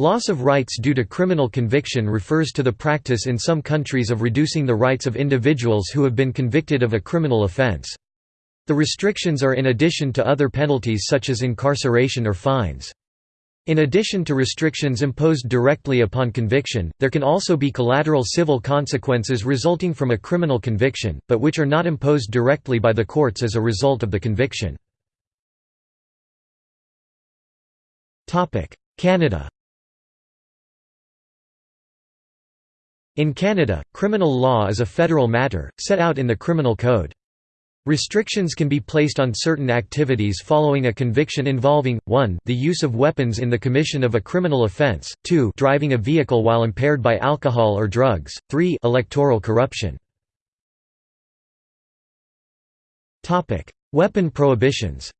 Loss of rights due to criminal conviction refers to the practice in some countries of reducing the rights of individuals who have been convicted of a criminal offense. The restrictions are in addition to other penalties such as incarceration or fines. In addition to restrictions imposed directly upon conviction, there can also be collateral civil consequences resulting from a criminal conviction, but which are not imposed directly by the courts as a result of the conviction. Canada In Canada, criminal law is a federal matter, set out in the Criminal Code. Restrictions can be placed on certain activities following a conviction involving, 1 the use of weapons in the commission of a criminal offence, 2 driving a vehicle while impaired by alcohol or drugs, 3 electoral corruption. Weapon prohibitions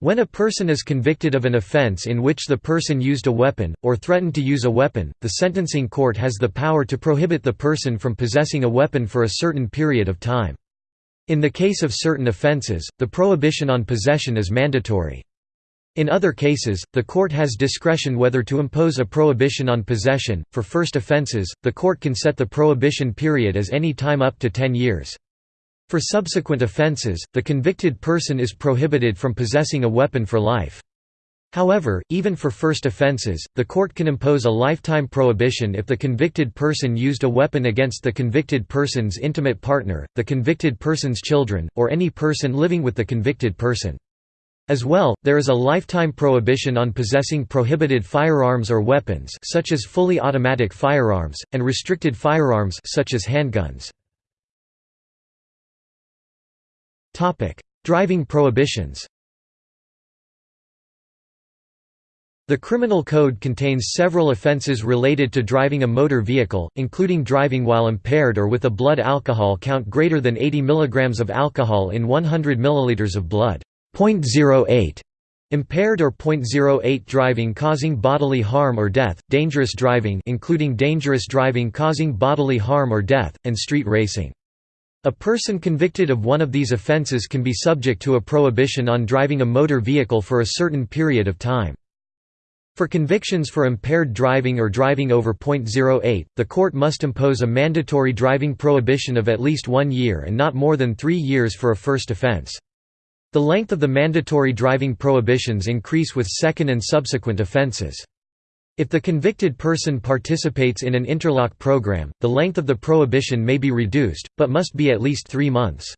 When a person is convicted of an offense in which the person used a weapon, or threatened to use a weapon, the sentencing court has the power to prohibit the person from possessing a weapon for a certain period of time. In the case of certain offenses, the prohibition on possession is mandatory. In other cases, the court has discretion whether to impose a prohibition on possession. For first offenses, the court can set the prohibition period as any time up to 10 years. For subsequent offences, the convicted person is prohibited from possessing a weapon for life. However, even for first offences, the court can impose a lifetime prohibition if the convicted person used a weapon against the convicted person's intimate partner, the convicted person's children, or any person living with the convicted person. As well, there is a lifetime prohibition on possessing prohibited firearms or weapons such as fully automatic firearms, and restricted firearms such as handguns. Driving prohibitions The Criminal Code contains several offences related to driving a motor vehicle, including driving while impaired or with a blood alcohol count greater than 80 mg of alcohol in 100 ml of blood. 0.08 Impaired or .08 driving causing bodily harm or death, dangerous driving including dangerous driving causing bodily harm or death, and street racing. A person convicted of one of these offences can be subject to a prohibition on driving a motor vehicle for a certain period of time. For convictions for impaired driving or driving over .08, the court must impose a mandatory driving prohibition of at least one year and not more than three years for a first offence. The length of the mandatory driving prohibitions increase with second and subsequent offences. If the convicted person participates in an interlock program, the length of the prohibition may be reduced, but must be at least three months.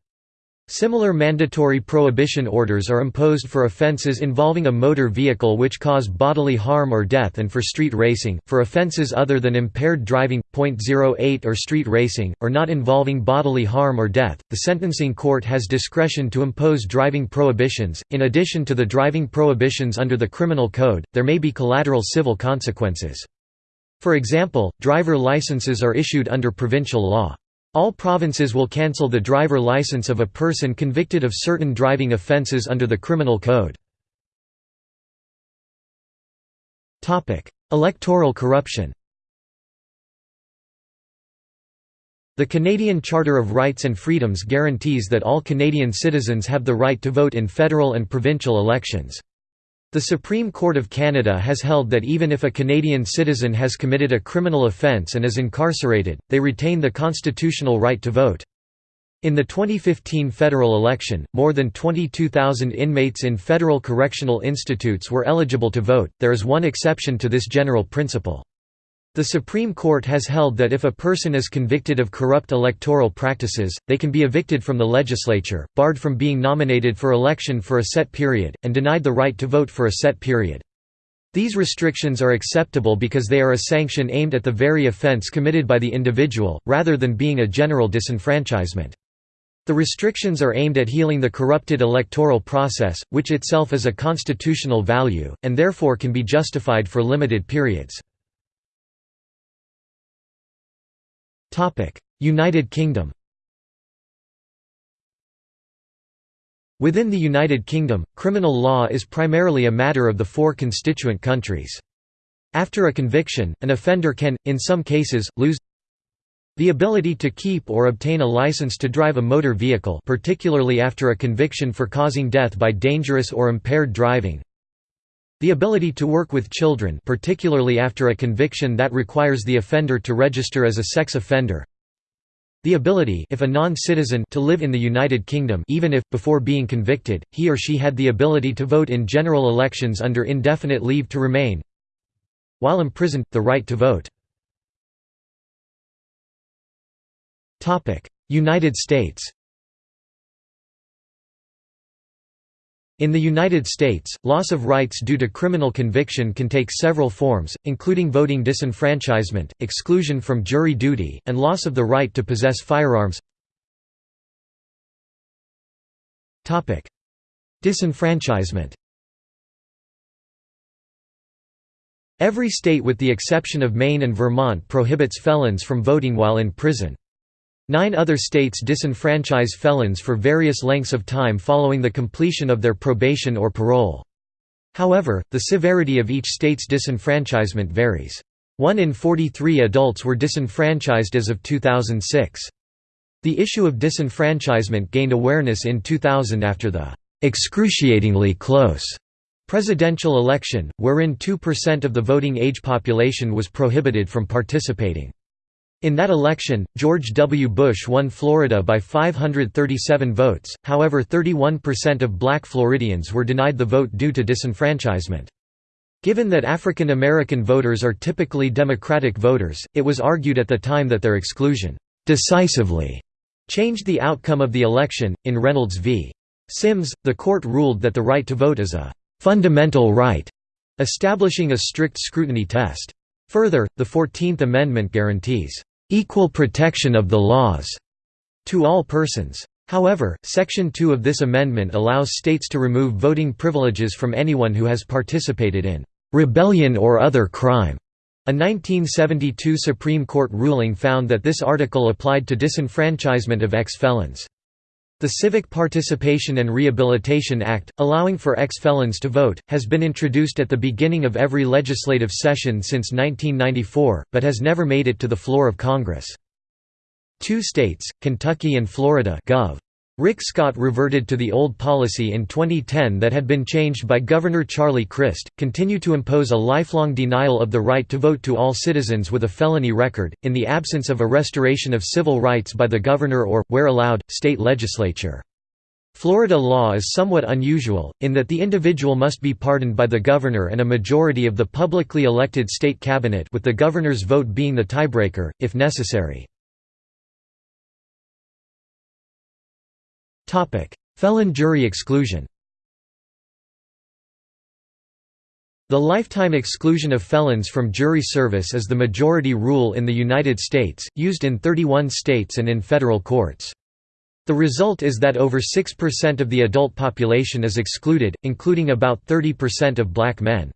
Similar mandatory prohibition orders are imposed for offences involving a motor vehicle which cause bodily harm or death and for street racing, for offences other than impaired driving, .08 or street racing, or not involving bodily harm or death. The sentencing court has discretion to impose driving prohibitions. In addition to the driving prohibitions under the Criminal Code, there may be collateral civil consequences. For example, driver licenses are issued under provincial law. All provinces will cancel the driver license of a person convicted of certain driving offences under the Criminal Code. Electoral corruption The Canadian Charter of Rights and Freedoms guarantees that all Canadian citizens have the right to vote in federal and provincial elections. The Supreme Court of Canada has held that even if a Canadian citizen has committed a criminal offence and is incarcerated, they retain the constitutional right to vote. In the 2015 federal election, more than 22,000 inmates in federal correctional institutes were eligible to vote. There is one exception to this general principle. The Supreme Court has held that if a person is convicted of corrupt electoral practices, they can be evicted from the legislature, barred from being nominated for election for a set period, and denied the right to vote for a set period. These restrictions are acceptable because they are a sanction aimed at the very offence committed by the individual, rather than being a general disenfranchisement. The restrictions are aimed at healing the corrupted electoral process, which itself is a constitutional value, and therefore can be justified for limited periods. United Kingdom. Within the United Kingdom, criminal law is primarily a matter of the four constituent countries. After a conviction, an offender can, in some cases, lose the ability to keep or obtain a license to drive a motor vehicle particularly after a conviction for causing death by dangerous or impaired driving The ability to work with children particularly after a conviction that requires the offender to register as a sex offender. The ability if a non-citizen to live in the United Kingdom even if, before being convicted, he or she had the ability to vote in general elections under indefinite leave to remain. While imprisoned, the right to vote. United States In the United States, loss of rights due to criminal conviction can take several forms, including voting disenfranchisement, exclusion from jury duty, and loss of the right to possess firearms. Topic: Disenfranchisement Every state with the exception of Maine and Vermont prohibits felons from voting while in prison. Nine other states disenfranchise felons for various lengths of time following the completion of their probation or parole. However, the severity of each state's disenfranchisement varies. One in 43 adults were disenfranchised as of 2006. The issue of disenfranchisement gained awareness in 2000 after the excruciatingly close presidential election, wherein 2% of the voting age population was prohibited from participating. In that election, George W. Bush won Florida by 537 votes, however 31% of black Floridians were denied the vote due to disenfranchisement. Given that African American voters are typically Democratic voters, it was argued at the time that their exclusion decisively changed the outcome of the election. In Reynolds v. Sims, the court ruled that the right to vote is a fundamental right, establishing a strict scrutiny test. Further, the Fourteenth Amendment guarantees equal protection of the laws to all persons. However, Section 2 of this amendment allows states to remove voting privileges from anyone who has participated in rebellion or other crime. A 1972 Supreme Court ruling found that this article applied to disenfranchisement of ex-felons. The Civic Participation and Rehabilitation Act, allowing for ex-felons to vote, has been introduced at the beginning of every legislative session since 1994, but has never made it to the floor of Congress. Two states, Kentucky and Florida Gov. Rick Scott reverted to the old policy in 2010 that had been changed by Governor Charlie Crist, continue to impose a lifelong denial of the right to vote to all citizens with a felony record, in the absence of a restoration of civil rights by the governor or, where allowed, state legislature. Florida law is somewhat unusual, in that the individual must be pardoned by the governor and a majority of the publicly elected state cabinet with the governor's vote being the tiebreaker, if necessary. Felon jury exclusion The lifetime exclusion of felons from jury service is the majority rule in the United States, used in 31 states and in federal courts. The result is that over 6% of the adult population is excluded, including about 30% of black men.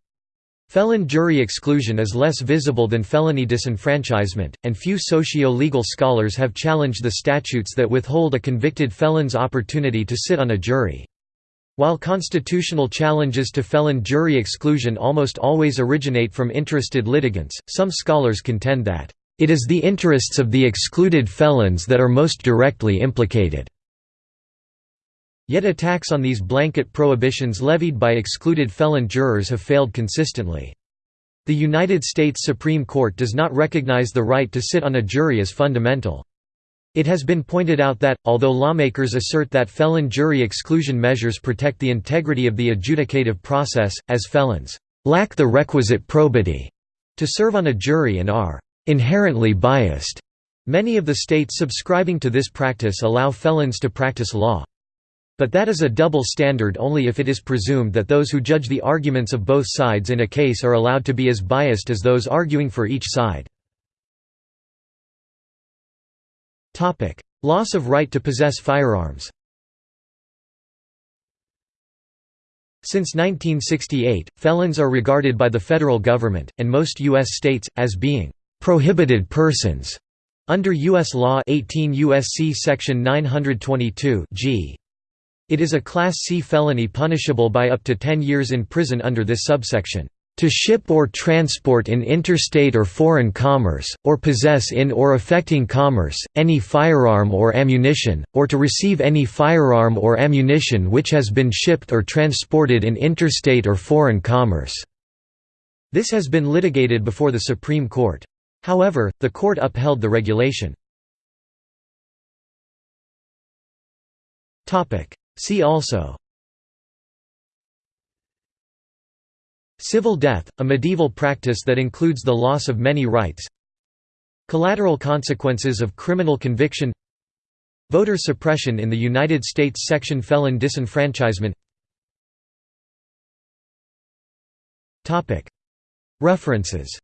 Felon jury exclusion is less visible than felony disenfranchisement, and few socio-legal scholars have challenged the statutes that withhold a convicted felon's opportunity to sit on a jury. While constitutional challenges to felon jury exclusion almost always originate from interested litigants, some scholars contend that, "...it is the interests of the excluded felons that are most directly implicated." Yet attacks on these blanket prohibitions levied by excluded felon jurors have failed consistently. The United States Supreme Court does not recognize the right to sit on a jury as fundamental. It has been pointed out that, although lawmakers assert that felon jury exclusion measures protect the integrity of the adjudicative process, as felons lack the requisite probity to serve on a jury and are inherently biased. Many of the states subscribing to this practice allow felons to practice law. But that is a double standard only if it is presumed that those who judge the arguments of both sides in a case are allowed to be as biased as those arguing for each side. Loss of right to possess firearms Since 1968, felons are regarded by the federal government, and most U.S. states, as being «prohibited persons» under U.S. law 18 U.S.C. section 922 g. It is a Class C felony punishable by up to 10 years in prison under this subsection. To ship or transport in interstate or foreign commerce, or possess in or affecting commerce, any firearm or ammunition, or to receive any firearm or ammunition which has been shipped or transported in interstate or foreign commerce." This has been litigated before the Supreme Court. However, the court upheld the regulation. See also Civil death, a medieval practice that includes the loss of many rights Collateral consequences of criminal conviction Voter suppression in the United States Section felon disenfranchisement References